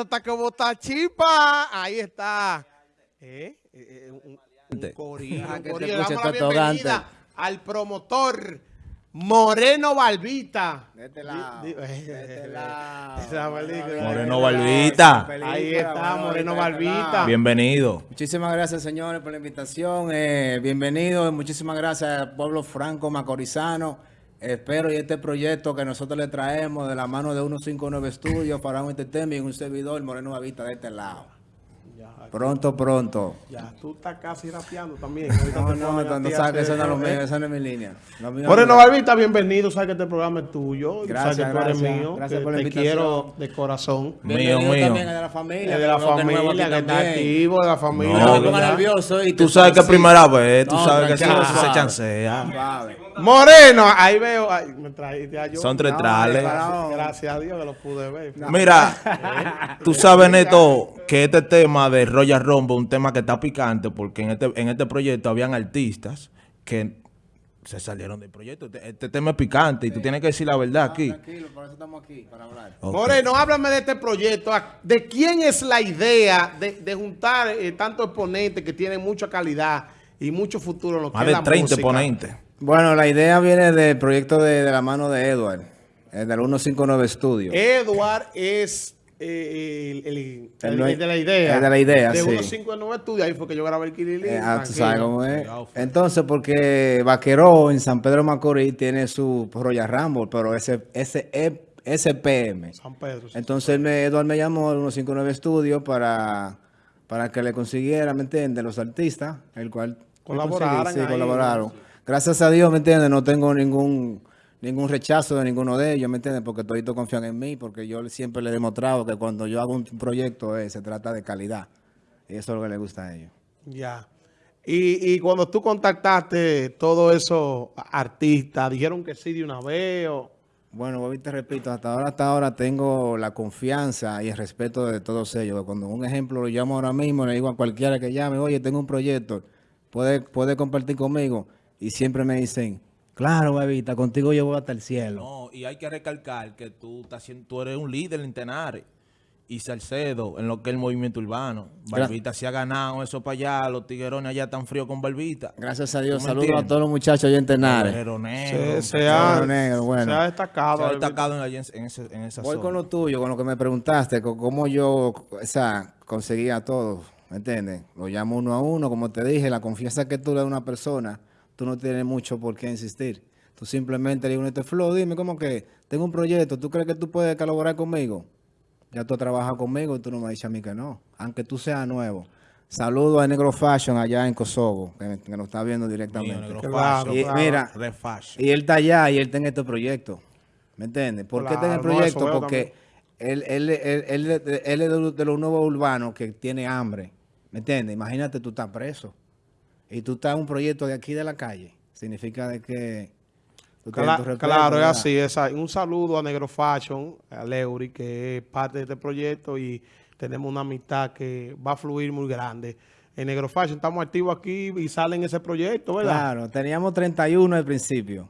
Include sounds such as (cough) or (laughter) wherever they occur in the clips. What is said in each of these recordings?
esto está como chipa. Ahí está. ¿Eh? Eh, eh, un, un corillo, un corillo. Le damos la bienvenida al promotor Moreno Barbita. De este de este película. Moreno Barbita. Ahí está, Moreno Barbita. Bienvenido. Muchísimas gracias, señores, por la invitación. Eh, bienvenidos. Muchísimas gracias al pueblo franco macorizano. Espero y este proyecto que nosotros le traemos de la mano de 159 Studios para un entertainment y un servidor Moreno Barbita de este lado. Pronto, pronto. ya, tú estás casi rapeando también. No, te no, no, a sabes que eso no es lo mío, ¿eh? esa no es mi línea. Moreno es- Barbita, bienvenido. Sabes que este programa es tuyo. Gracias, sabes que tú eres gracias. mío. Gracias por la te invitación. quiero de corazón. Mío, Bienvenido mío. también de la familia. Es de la es familia, que está activo, de la familia. No, No, me nervioso. y Tú te- sabes que sí. primera vez, tú No, sabes que se chancea. Moreno, ahí veo. Ay, me traíste a yo. Son tres No, trales. Gracias a Dios que lo pude ver. Mira, (laughs) tú sabes, Neto, que este tema de Royal es un tema que está picante porque en este, en este proyecto habían artistas que se salieron del proyecto. Este, este tema es picante y tú tienes que decir la verdad aquí. Tranquilo, por eso estamos aquí, para hablar. Ok. Moreno, háblame de este proyecto. ¿De quién es la idea de, de juntar eh, tantos exponentes que tienen mucha calidad y mucho futuro en lo que Más es de la 30 música? ponentes. Bueno, la idea viene del proyecto de, de la mano de Edward, del 159 Studio. Edward es eh, el, el- el- El due- el de la idea. el de la idea, de sí. 159 estudios. Ahí fue que yo grabé el Kilili. Eh, ah, tú sabes cómo es. Entonces, porque Vaqueró en San Pedro Macorís tiene su Royal Rumble, pero ese, ese SPM. San Pedro. sí. Entonces él me, Edward me llamó al 159 Studio para, para que le consiguiera, ¿me entiendes? Los artistas, el cual conseguí, sí, ahí, colaboraron. Gracias a Dios, ¿me entiendes? No tengo ningún ningún rechazo de ninguno de ellos, ¿me entiendes? Porque todos confían en mí, porque yo siempre le he demostrado que cuando yo hago un proyecto eh, se trata de calidad. Y eso es lo que le gusta a ellos. Ya. Y, y cuando tú contactaste todos esos artistas, dijeron que sí de una vez o... Bueno, Bobby, te repito, hasta ahora, hasta ahora tengo la confianza y el respeto de todos ellos. Cuando un ejemplo lo llamo ahora mismo, le digo a cualquiera que llame, oye, tengo un proyecto, puede, puede compartir conmigo. Y siempre me dicen, claro, Bebita, contigo yo voy hasta el cielo. No, y hay que recalcar que tú, estás tú eres un líder en Tenares y Salcedo en lo que es el movimiento urbano. Barbita se ha ganado eso para allá, los tiguerones allá tan fríos con Barbita. Gracias a Dios, ¿Tú me saludos a todos los muchachos allá en Tenares. Se, se ha, Negro, bueno. se ha destacado. Se ha destacado en, en, en ese- en esa Voy zona. con lo tuyo, con lo que me preguntaste, con cómo yo o sea, conseguía a todos, ¿me entiendes? Lo llamo uno a uno, como te dije, la confianza que tú le das a una persona, tú no tienes mucho por qué insistir. Tú simplemente le dices, este flow, dime, ¿cómo que? Tengo un proyecto, ¿tú crees que tú puedes colaborar conmigo? Ya tú has trabajado conmigo y tú no me dices a mí que no, aunque tú seas nuevo. Saludo a Negro Fashion allá en Kosovo, que, que nos está viendo directamente. fashion. Y claro. mira, y él está allá y él está en este proyecto. ¿Me entiendes? ¿Por qué está en el no, proyecto? Porque él, él, él, él- él- él es de los- de los nuevos urbanos que tiene hambre. ¿Me entiendes? Imagínate, tú estás preso. Y tú estás en un proyecto de aquí de la calle. Significa de que... Cla- claro, es así. es. Un saludo a Negro Fashion, a Leury, que es parte de este proyecto y tenemos una amistad que va a fluir muy grande. En Negro Fashion estamos activos aquí y sale en ese proyecto, ¿verdad? Claro, teníamos 31 al principio.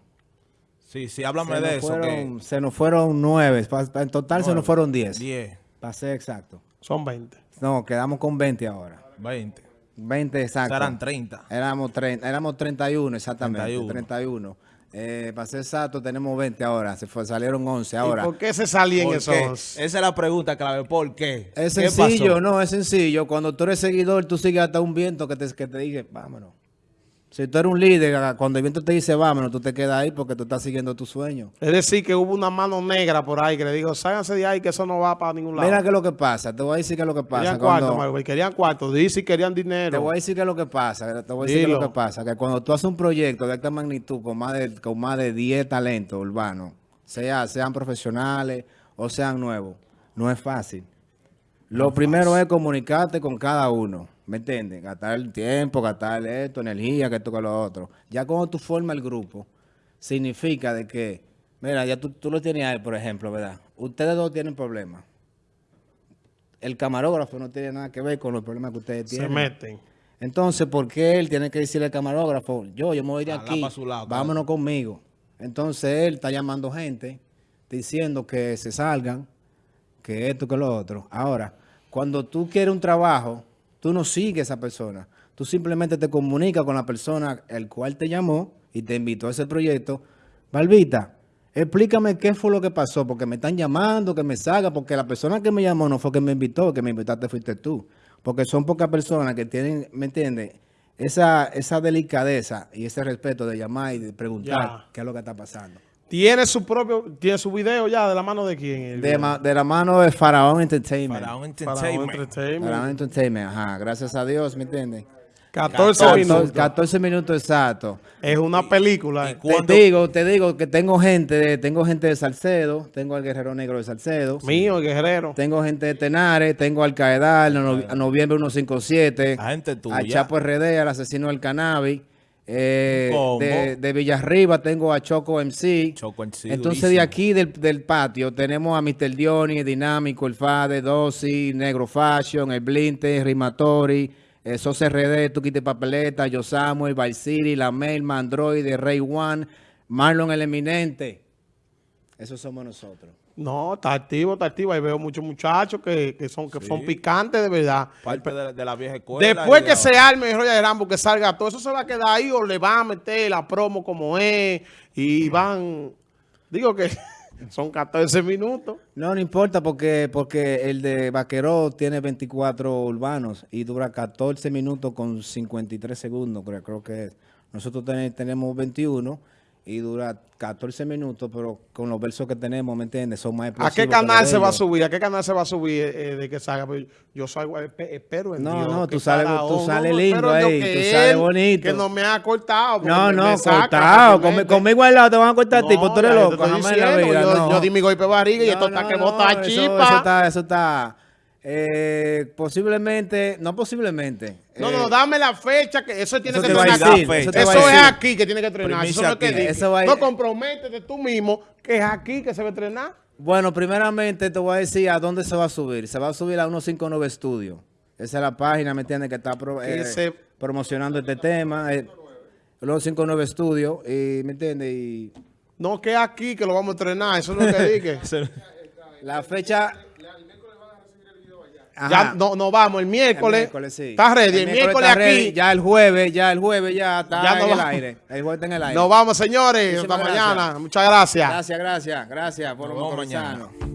Sí, sí, háblame Se de nos, eso. fueron, se nos fueron 9. En total se nos fueron 10. 10, Para ser exacto. Son 20. No, quedamos con 20 ahora. 20. 20 exacto. Serán 30. Éramos, tre- éramos 31, exactamente. 31. 31. Eh, para ser exacto, tenemos 20 ahora. Se fue, salieron 11 ahora. ¿Y por qué se salían ¿Por esos? qué? Esa es la pregunta clave. ¿Por qué? Es ¿Qué sencillo, pasó? no, es sencillo. Cuando tú eres seguidor, tú sigues hasta un viento que te, que te dice, vámonos. Si tú eres un líder, cuando el viento te dice, vámonos, tú te quedas ahí porque tú estás siguiendo tu sueño. Es decir, que hubo una mano negra por ahí que le dijo, ságanse de ahí que eso no va para ningún lado. Mira qué es lo que pasa. Te voy a decir qué es lo que pasa. querían Cuando- cuarto, Marvel, querían cuarto. Dice querían Te dinero. voy a decir qué es lo que pasa. Te voy a decir qué es Dilo. lo que pasa. Que cuando tú haces un proyecto de esta magnitud con más de, con más de 10 talentos urbanos, sea, sean profesionales o sean nuevos, no es fácil. Lo primero es comunicarte con cada uno. ¿Me entiendes? Gastar el tiempo, gastar esto, energía, que esto, que lo otro. Ya cuando tú formas el grupo, significa de que, mira, ya tú, tú lo tienes ahí, por ejemplo, ¿verdad? Ustedes dos tienen problemas. El camarógrafo no tiene nada que ver con los problemas que ustedes Se tienen. meten. Entonces, ¿por qué él tiene que decirle al camarógrafo, yo, yo me voy de aquí, lado, vámonos conmigo? Entonces, él está llamando gente, diciendo que se salgan, que esto, que lo otro. Ahora, cuando tú quieres un trabajo, tú no sigues a esa persona. Tú simplemente te comunicas con la persona el cual te llamó y te invitó a ese proyecto. Barbita, explícame qué fue lo que pasó, porque me están llamando, que me salga, porque la persona que me llamó no fue que me invitó, que me invitaste fuiste tú. Porque son pocas personas que tienen, ¿me entiendes? Esa, esa delicadeza y ese respeto de llamar y de preguntar qué es lo que está pasando. Tiene su propio, tiene su video ya de la mano de quién. De, video? ma- de la mano de Faraón Entertainment. Para entertainment. Entertainment. Faraón Entertainment, ajá. Gracias a Dios, ¿me entiendes? 14 14 minutos. 14 minutos exactos. Es una película. Te digo, te digo que tengo gente de, tengo gente de Salcedo, tengo al Guerrero Negro de Salcedo, Mío, el guerrero. tengo gente de Tenares, tengo al Caedal, no- a noviembre 157, La gente tuya. a Chapo RD, al asesino del cannabis, eh, de, de Villarriba tengo a Choco MC. Choco MC, Entonces durísimo. de aquí del, del patio tenemos a Mr. Dioni, Dinámico, El Fade, Dosi, Negro Fashion, El Blinte, Rimatori, Sos RD, Tuquite Papeleta, Yo Samuel, City, La Mail, Android, Rey One, Marlon El Eminente. Esos somos nosotros. No, está activo, está activo. Ahí veo muchos muchachos que, que son que son picantes de verdad. Parte de, de la vieja escuela. Después que de- se arme el Royal Rambo, que salga todo, eso se va a quedar ahí o le van a meter la promo como es y van... Digo que (laughs) son 14 minutos. No, no importa porque, porque el de Vaqueró tiene 24 urbanos y dura 14 minutos con 53 segundos, creo, creo que es. Nosotros ten- tenemos 21 y dura 14 minutos, pero con los versos que tenemos, ¿me entiendes? Son más ¿A explosivos qué que canal se va a subir? ¿A qué canal se va a subir eh, de que salga? Pues yo salgo, espe- espero en No, Dios. no, tú sales- tú sales no, lindo ahí, tú sales bonito. Que no me ha cortado. porque No, no, cortado. Conmigo al lado te van a cortar, tipo, tú eres ya yo te loco, la vida. Yo, no. yo di mi golpe de barriga y No, esto está no, que no, bota eso- chispa. Eso está, eso está. Eh, posiblemente, no posiblemente. No, eh, no, dame la fecha que eso tiene Eso que entrenar aquí. eso es aquí que tiene que entrenar. Eso no que. Eso va a- No comprométete tú mismo que es aquí que se va a entrenar. Bueno, primeramente te voy a decir a dónde se va a subir. Se va a subir a 159 Studio. Esa es la página, ¿me entiendes? Que está pro- eh, se- promocionando este tema. Eh, 159 Studio, y, ¿me entiendes? Y No que es aquí que lo vamos a entrenar. Eso es lo que (laughs) dije. la fecha... ya no, no vamos el El miércoles. miércoles, sí. Está ready. El, miércoles, aquí. ready. Ya el jueves, ya el jueves ya está Ya no en el aire. El jueves está en el aire. Nos vamos, señores. Hasta mañana. Muchas gracias. Gracias, gracias, gracias por mañana. mañana.